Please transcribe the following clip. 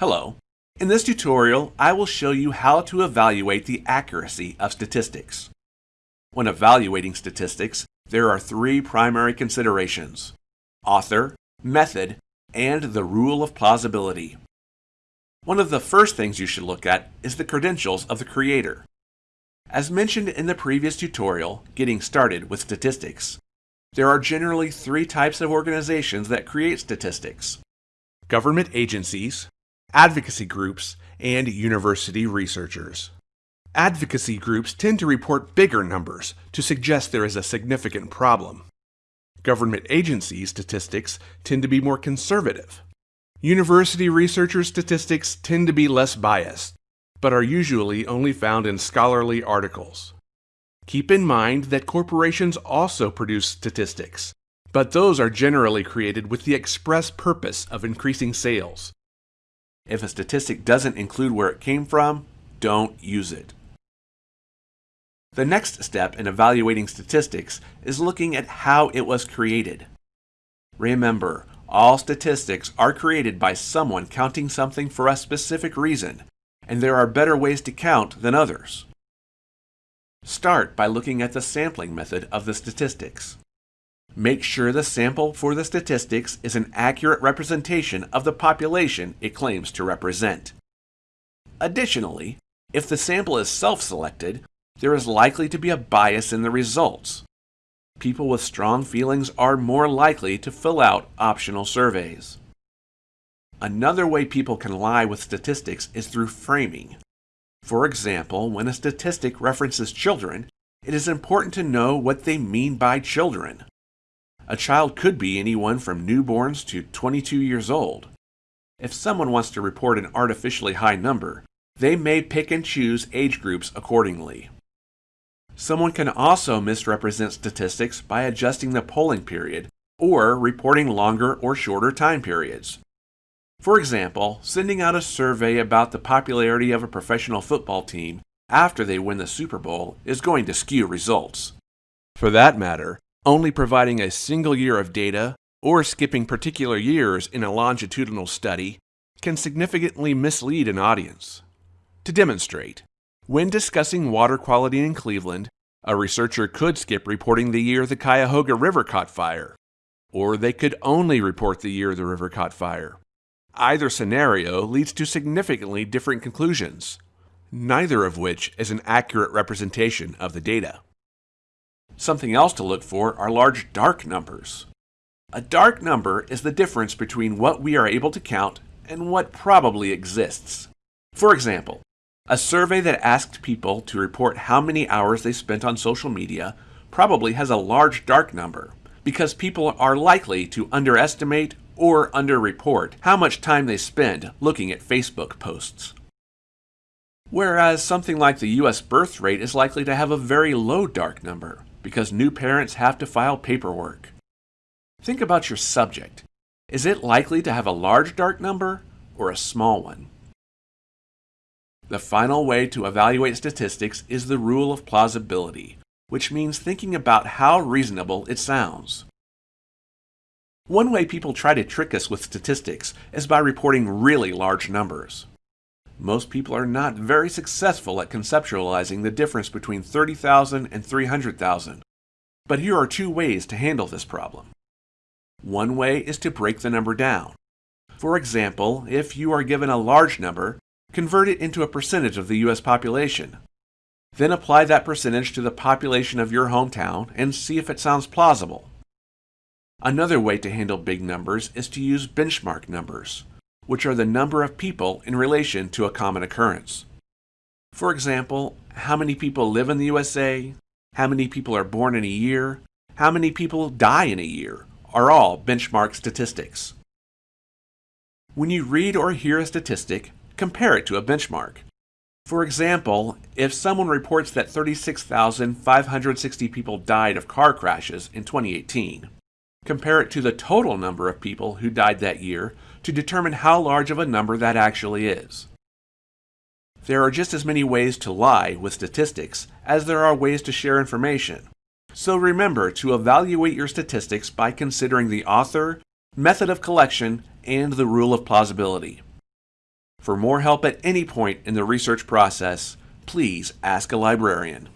Hello. In this tutorial, I will show you how to evaluate the accuracy of statistics. When evaluating statistics, there are three primary considerations. Author, method, and the rule of plausibility. One of the first things you should look at is the credentials of the creator. As mentioned in the previous tutorial, Getting Started with Statistics, there are generally three types of organizations that create statistics. Government agencies, advocacy groups, and university researchers. Advocacy groups tend to report bigger numbers to suggest there is a significant problem. Government agency statistics tend to be more conservative. University researcher statistics tend to be less biased, but are usually only found in scholarly articles. Keep in mind that corporations also produce statistics, but those are generally created with the express purpose of increasing sales. If a statistic doesn't include where it came from, don't use it. The next step in evaluating statistics is looking at how it was created. Remember, all statistics are created by someone counting something for a specific reason, and there are better ways to count than others. Start by looking at the sampling method of the statistics. Make sure the sample for the statistics is an accurate representation of the population it claims to represent. Additionally, if the sample is self-selected, there is likely to be a bias in the results. People with strong feelings are more likely to fill out optional surveys. Another way people can lie with statistics is through framing. For example, when a statistic references children, it is important to know what they mean by children. A child could be anyone from newborns to 22 years old. If someone wants to report an artificially high number, they may pick and choose age groups accordingly. Someone can also misrepresent statistics by adjusting the polling period or reporting longer or shorter time periods. For example, sending out a survey about the popularity of a professional football team after they win the Super Bowl is going to skew results. For that matter, only providing a single year of data or skipping particular years in a longitudinal study can significantly mislead an audience. To demonstrate, when discussing water quality in Cleveland, a researcher could skip reporting the year the Cuyahoga River caught fire, or they could only report the year the river caught fire. Either scenario leads to significantly different conclusions, neither of which is an accurate representation of the data. Something else to look for are large dark numbers. A dark number is the difference between what we are able to count and what probably exists. For example, a survey that asked people to report how many hours they spent on social media probably has a large dark number because people are likely to underestimate or underreport how much time they spend looking at Facebook posts. Whereas something like the US birth rate is likely to have a very low dark number because new parents have to file paperwork. Think about your subject. Is it likely to have a large dark number or a small one? The final way to evaluate statistics is the rule of plausibility, which means thinking about how reasonable it sounds. One way people try to trick us with statistics is by reporting really large numbers. Most people are not very successful at conceptualizing the difference between 30,000 and 300,000. But here are two ways to handle this problem. One way is to break the number down. For example, if you are given a large number, convert it into a percentage of the U.S. population. Then apply that percentage to the population of your hometown and see if it sounds plausible. Another way to handle big numbers is to use benchmark numbers, which are the number of people in relation to a common occurrence. For example, how many people live in the USA, how many people are born in a year, how many people die in a year, are all benchmark statistics. When you read or hear a statistic, compare it to a benchmark. For example, if someone reports that 36,560 people died of car crashes in 2018, Compare it to the total number of people who died that year to determine how large of a number that actually is. There are just as many ways to lie with statistics as there are ways to share information. So remember to evaluate your statistics by considering the author, method of collection, and the rule of plausibility. For more help at any point in the research process, please ask a librarian.